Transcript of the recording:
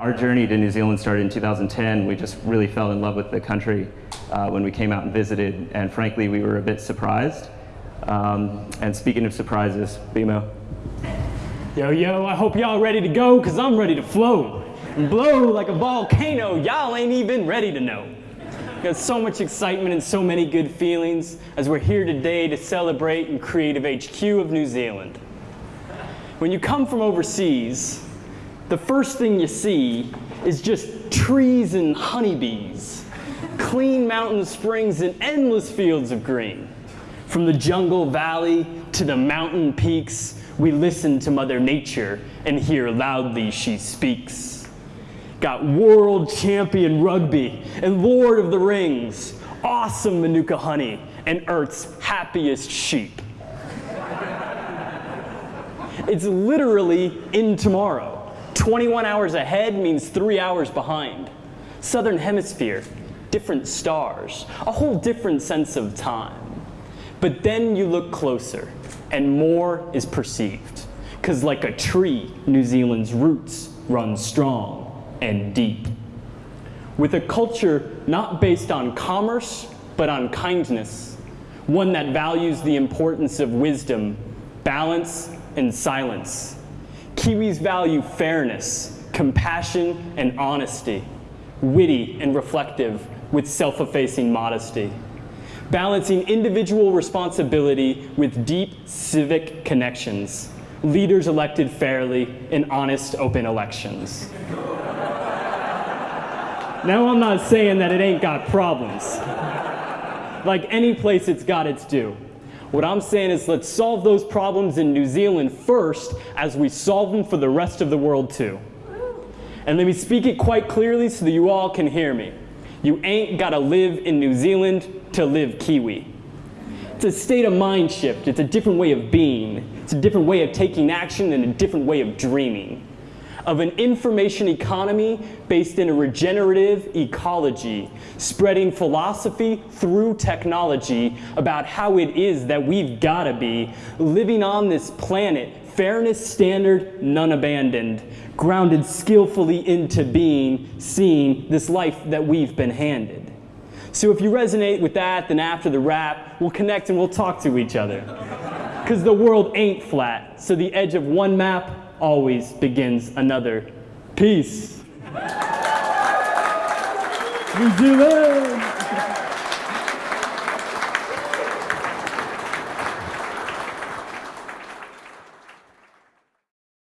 Our journey to New Zealand started in 2010. We just really fell in love with the country uh, when we came out and visited, and frankly, we were a bit surprised. Um, and speaking of surprises, Bimo. Yo, yo, I hope y'all ready to go, because I'm ready to flow. And blow like a volcano, y'all ain't even ready to know. Got so much excitement and so many good feelings as we're here today to celebrate in Creative HQ of New Zealand. When you come from overseas, the first thing you see is just trees and honeybees, clean mountain springs and endless fields of green. From the jungle valley to the mountain peaks, we listen to Mother Nature and hear loudly she speaks. Got world champion rugby and Lord of the Rings, awesome Manuka honey, and Earth's happiest sheep. It's literally in tomorrow. 21 hours ahead means three hours behind. Southern hemisphere, different stars, a whole different sense of time. But then you look closer and more is perceived. Cause like a tree, New Zealand's roots run strong and deep. With a culture not based on commerce, but on kindness. One that values the importance of wisdom, balance, and silence Kiwis value fairness, compassion, and honesty, witty and reflective with self-effacing modesty, balancing individual responsibility with deep civic connections, leaders elected fairly in honest, open elections. now I'm not saying that it ain't got problems. Like any place it's got its due. What I'm saying is let's solve those problems in New Zealand first as we solve them for the rest of the world too. And let me speak it quite clearly so that you all can hear me. You ain't gotta live in New Zealand to live Kiwi. It's a state of mind shift. It's a different way of being. It's a different way of taking action and a different way of dreaming of an information economy based in a regenerative ecology, spreading philosophy through technology about how it is that we've gotta be living on this planet, fairness standard, none abandoned, grounded skillfully into being, seeing this life that we've been handed. So if you resonate with that, then after the rap, we'll connect and we'll talk to each other. Because the world ain't flat, so the edge of one map always begins another. Peace. New Zealand!